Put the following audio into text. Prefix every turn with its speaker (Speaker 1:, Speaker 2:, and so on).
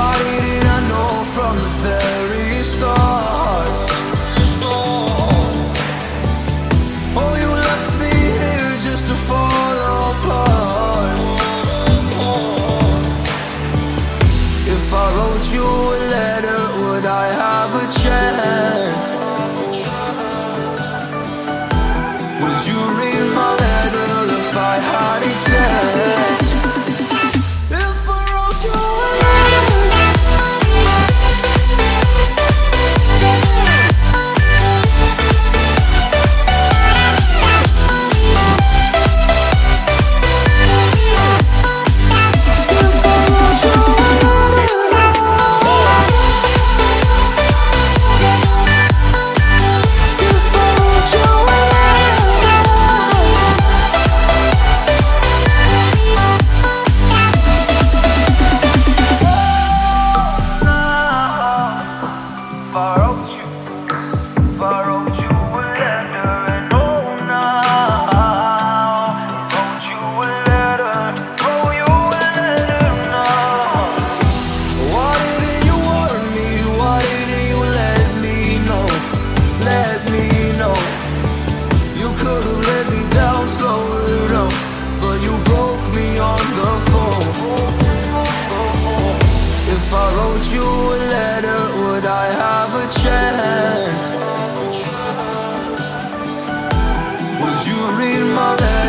Speaker 1: I know from the very start? Oh, you me here just to fall apart If I wrote you a letter, would I have a chance? Would you read my letter if I had it said? chance Would you
Speaker 2: read my letter?